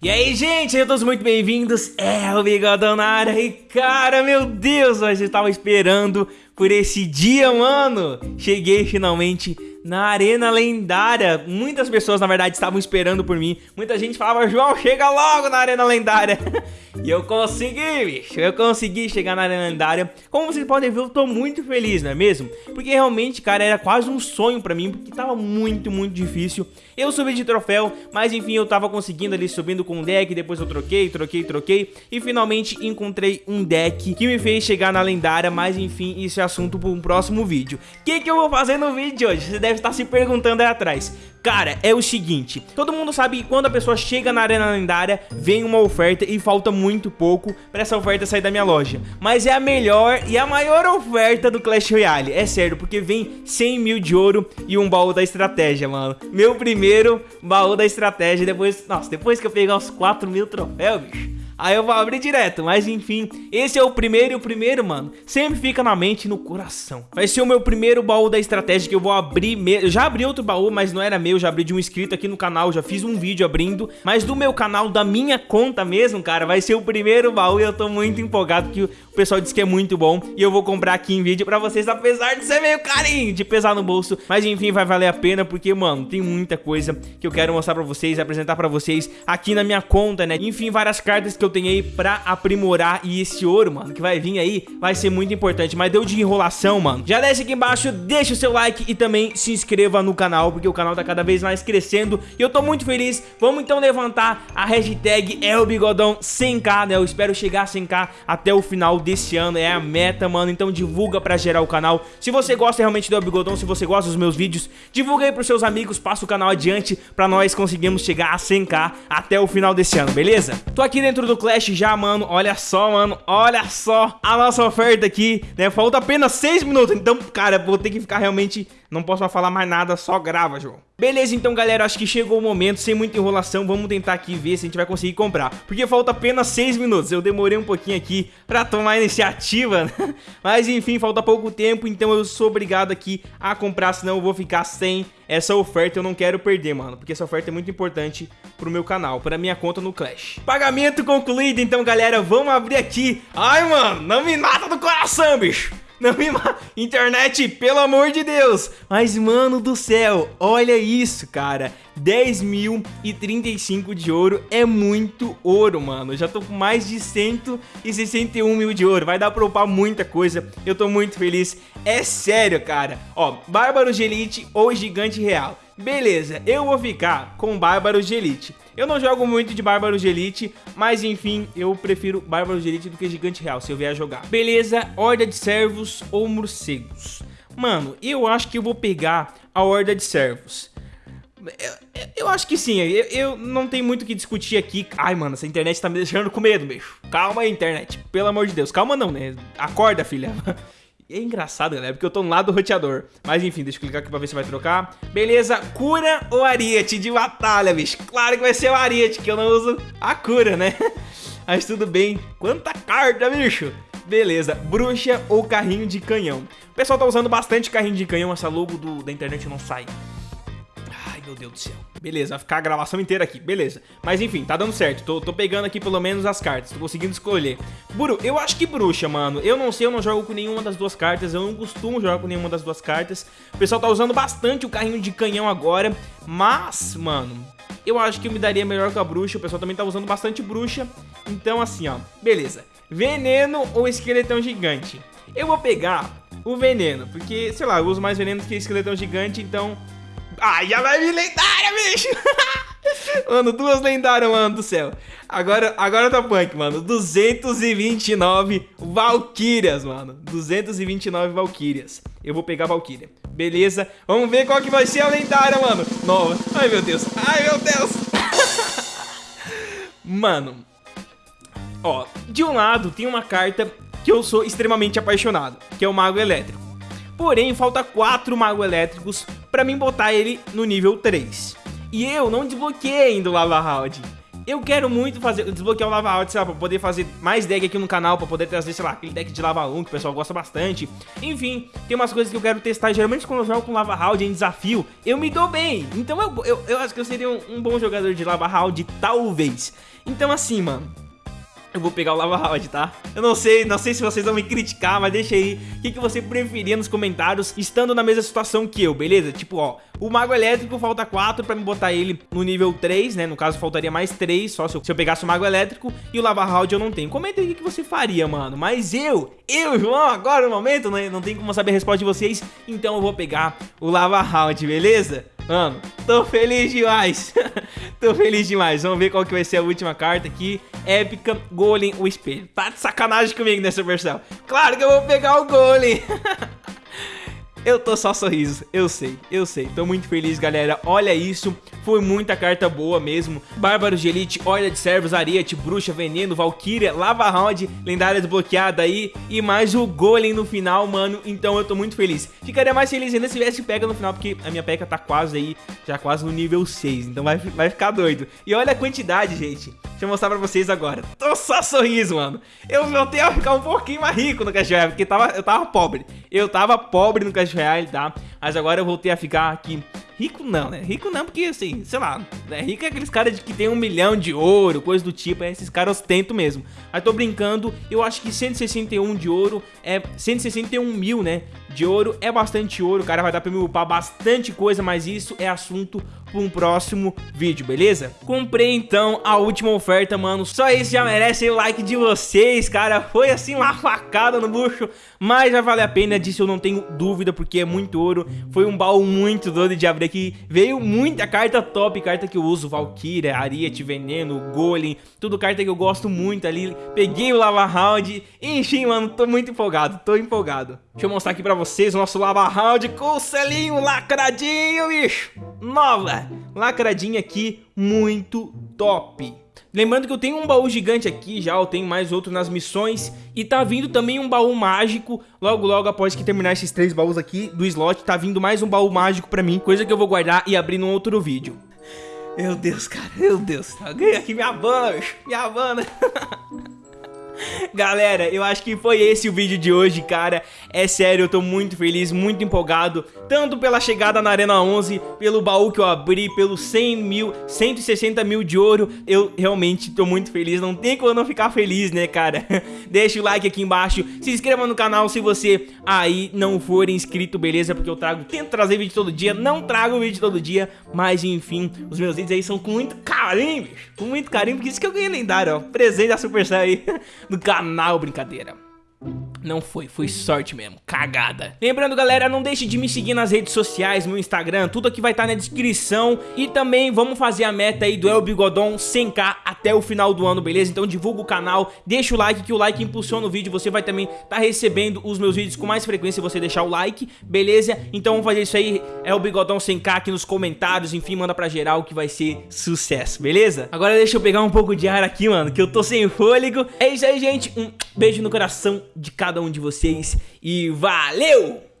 E aí, gente, sejam todos muito bem-vindos. É o Bigodão na área. E cara, meu Deus, nós estava esperando por esse dia, mano. Cheguei finalmente na Arena Lendária. Muitas pessoas, na verdade, estavam esperando por mim. Muita gente falava, João, chega logo na Arena Lendária. e eu consegui, bicho. Eu consegui chegar na Lendária. Como vocês podem ver, eu tô muito feliz, não é mesmo? Porque realmente, cara, era quase um sonho pra mim, porque tava muito, muito difícil. Eu subi de troféu, mas enfim, eu tava conseguindo ali subindo com um deck, depois eu troquei, troquei, troquei. E finalmente encontrei um deck que me fez chegar na lendária, mas enfim, isso é assunto para um próximo vídeo. O que, que eu vou fazer no vídeo de hoje? Você deve estar se perguntando aí atrás. Cara, é o seguinte, todo mundo sabe que quando a pessoa chega na arena lendária, vem uma oferta e falta muito pouco pra essa oferta sair da minha loja. Mas é a melhor e a maior oferta do Clash Royale, é sério, porque vem 100 mil de ouro e um baú da estratégia, mano. Meu primeiro baú da estratégia, depois, nossa, depois que eu pegar os 4 mil troféus, bicho Aí eu vou abrir direto, mas enfim, esse é o primeiro e o primeiro, mano, sempre fica na mente e no coração. Vai ser o meu primeiro baú da estratégia que eu vou abrir mesmo. Eu já abri outro baú, mas não era meu, já abri de um inscrito aqui no canal, já fiz um vídeo abrindo. Mas do meu canal, da minha conta mesmo, cara, vai ser o primeiro baú e eu tô muito empolgado que o pessoal disse que é muito bom. E eu vou comprar aqui em vídeo pra vocês, apesar de ser meio carinho, de pesar no bolso. Mas enfim, vai valer a pena porque, mano, tem muita coisa que eu quero mostrar pra vocês, apresentar pra vocês aqui na minha conta, né? Enfim, várias cartas que eu tenho aí pra aprimorar e esse ouro, mano, que vai vir aí, vai ser muito importante. Mas deu de enrolação, mano. Já desce aqui embaixo, deixa o seu like e também se inscreva no canal, porque o canal tá cada vez mais crescendo e eu tô muito feliz. Vamos então levantar a hashtag é o bigodão 100k, né? Eu espero chegar a 100k até o final desse ano, é a meta, mano. Então divulga pra gerar o canal. Se você gosta realmente do El Bigodão, se você gosta dos meus vídeos, divulga aí pros seus amigos, passa o canal adiante pra nós conseguirmos chegar a 100k até o final desse ano, beleza? Tô aqui dentro do Clash já, mano. Olha só, mano. Olha só a nossa oferta aqui, né? Falta apenas 6 minutos. Então, cara, vou ter que ficar realmente... Não posso falar mais nada, só grava, João. Beleza, então, galera, acho que chegou o momento, sem muita enrolação, vamos tentar aqui ver se a gente vai conseguir comprar. Porque falta apenas 6 minutos, eu demorei um pouquinho aqui pra tomar iniciativa, né? Mas, enfim, falta pouco tempo, então eu sou obrigado aqui a comprar, senão eu vou ficar sem essa oferta, eu não quero perder, mano. Porque essa oferta é muito importante pro meu canal, pra minha conta no Clash. Pagamento concluído, então, galera, vamos abrir aqui. Ai, mano, não me mata do coração, bicho. Não me. Internet, pelo amor de Deus. Mas, mano do céu, olha isso, cara. 10.035 de ouro é muito ouro, mano. Já tô com mais de 161 mil de ouro. Vai dar pra upar muita coisa. Eu tô muito feliz. É sério, cara. Ó, Bárbaro de Elite ou Gigante Real. Beleza, eu vou ficar com Bárbaros de Elite. Eu não jogo muito de Bárbaros de Elite, mas enfim, eu prefiro Bárbaros de Elite do que Gigante Real, se eu vier jogar. Beleza, Horda de Servos ou Morcegos? Mano, eu acho que eu vou pegar a Horda de Servos. Eu, eu, acho que sim, eu, eu, não tenho muito o que discutir aqui. Ai, mano, essa internet tá me deixando com medo, bicho. Calma aí, internet. Pelo amor de Deus. Calma não, né? Acorda, filha. É engraçado, galera, porque eu tô no lado do roteador. Mas enfim, deixa eu clicar aqui pra ver se vai trocar. Beleza, cura ou ariete de batalha, bicho? Claro que vai ser o ariete, que eu não uso a cura, né? Mas tudo bem. Quanta carta, bicho! Beleza, bruxa ou carrinho de canhão? O pessoal tá usando bastante carrinho de canhão, essa logo do, da internet não sai meu Deus do céu. Beleza, vai ficar a gravação inteira aqui, beleza. Mas enfim, tá dando certo, tô, tô pegando aqui pelo menos as cartas, tô conseguindo escolher. Buru, eu acho que bruxa, mano. Eu não sei, eu não jogo com nenhuma das duas cartas, eu não costumo jogar com nenhuma das duas cartas. O pessoal tá usando bastante o carrinho de canhão agora, mas, mano... Eu acho que eu me daria melhor com a bruxa, o pessoal também tá usando bastante bruxa. Então assim, ó, beleza. Veneno ou esqueletão gigante? Eu vou pegar o veneno, porque, sei lá, eu uso mais veneno que esqueletão gigante, então ah, já vai vir lendária, bicho! mano, duas lendárias, mano do céu. Agora, agora tá punk, mano. 229 Valkyrias, mano. 229 Valkyrias. Eu vou pegar a Valkyria. Beleza. Vamos ver qual que vai ser a lendária, mano. Nova. Ai, meu Deus. Ai, meu Deus. mano. Ó, de um lado tem uma carta que eu sou extremamente apaixonado, que é o Mago Elétrico. Porém, falta 4 Mago Elétricos pra mim botar ele no nível 3. E eu não desbloqueei ainda o Lava Round. eu quero muito fazer, desbloquear o Lava Round, sei lá, pra poder fazer mais deck aqui no canal, pra poder trazer, sei lá, aquele deck de Lava 1 que o pessoal gosta bastante. Enfim, tem umas coisas que eu quero testar. Geralmente quando eu jogo com Lava Round em desafio, eu me dou bem. Então eu, eu, eu acho que eu seria um, um bom jogador de Lava Round, talvez. Então assim, mano, eu vou pegar o Lava Round, tá? Eu não sei, não sei se vocês vão me criticar, mas deixa aí o que, que você preferia nos comentários, estando na mesma situação que eu, beleza? Tipo, ó, o Mago Elétrico falta 4 pra me botar ele no nível 3, né? No caso, faltaria mais 3, só se eu, se eu pegasse o Mago Elétrico, e o Lava Round eu não tenho. Comenta aí o que, que você faria, mano. Mas eu, eu, João, agora no momento, né? não tem como saber a resposta de vocês, então eu vou pegar o Lava Round, beleza? Mano, tô feliz demais. tô feliz demais. Vamos ver qual que vai ser a última carta aqui. Épica, Golem, o espelho. Tá de sacanagem comigo nessa versão. Claro que eu vou pegar o Golem. Eu tô só sorriso, eu sei, eu sei. Tô muito feliz, galera. Olha isso, foi muita carta boa mesmo. Bárbaros de Elite, Olha de Servos, Ariete, Bruxa, Veneno, Valkyria, Lava Round, lendária desbloqueada aí. E mais o Golem no final, mano. Então eu tô muito feliz. Ficaria mais feliz ainda se tivesse P.E.K.K.A no final, porque a minha P.E.K.K.A tá quase aí, já quase no nível 6. Então vai, vai ficar doido. E olha a quantidade, gente. Deixa eu mostrar pra vocês agora. Tô só sorriso, mano. Eu voltei a ficar um pouquinho mais rico no Royale, porque tava, eu tava pobre. Eu tava pobre no Cash Royale, tá? Mas agora eu voltei a ficar aqui Rico não, né? Rico não, porque assim, sei lá, né? rico é aqueles caras que tem um milhão de ouro, coisa do tipo, é esses caras ostentam mesmo. Aí tô brincando, eu acho que 161 de ouro é 161 mil, né? De ouro é bastante ouro, o cara vai dar pra me upar bastante coisa, mas isso é assunto para um próximo vídeo, beleza? Comprei então a última oferta, mano, só isso já merece o like de vocês, cara, foi assim uma facada no bucho, mas já vale a pena, disso eu não tenho dúvida, porque é muito ouro, foi um baú muito doido de abrir aqui, veio muita carta top, carta que eu uso, Valkyria, Ariete, Veneno, Golem, tudo carta que eu gosto muito ali, peguei o Lava Round, enfim, mano, tô muito empolgado, tô empolgado. Deixa eu mostrar aqui pra vocês o nosso Lava Round com o selinho lacradinho, bicho, nova, lacradinha aqui, muito top. Lembrando que eu tenho um baú gigante aqui já, eu tenho mais outro nas missões E tá vindo também um baú mágico Logo logo após que terminar esses três baús aqui do slot Tá vindo mais um baú mágico pra mim Coisa que eu vou guardar e abrir num outro vídeo. Meu Deus, cara, meu Deus. Alguém aqui me abana, me abana Galera, eu acho que foi esse o vídeo de hoje, cara. É sério, eu tô muito feliz, muito empolgado. Tanto pela chegada na Arena 11 Pelo baú que eu abri, pelos 100 mil 160 mil de ouro Eu realmente tô muito feliz, não tem como não ficar feliz, né, cara? Deixa o like aqui embaixo Se inscreva no canal se você aí não for inscrito, beleza? Porque eu trago, tento trazer vídeo todo dia Não trago vídeo todo dia Mas enfim, os meus vídeos aí são com muito carinho, bicho Com muito carinho, porque isso que eu ganhei lendário, ó. Presente da Supercell aí no canal, brincadeira. Não foi, foi sorte mesmo, cagada Lembrando galera, não deixe de me seguir nas redes sociais, meu Instagram Tudo aqui vai estar tá na descrição E também vamos fazer a meta aí do El Bigodon 100k até o final do ano, beleza? Então divulga o canal, deixa o like que o like impulsiona o vídeo Você vai também estar tá recebendo os meus vídeos com mais frequência se você deixar o like, beleza? Então vamos fazer isso aí, El Bigodon 100k aqui nos comentários Enfim, manda pra geral que vai ser sucesso, beleza? Agora deixa eu pegar um pouco de ar aqui, mano, que eu tô sem fôlego É isso aí, gente, um beijo no coração de cada um de vocês e valeu!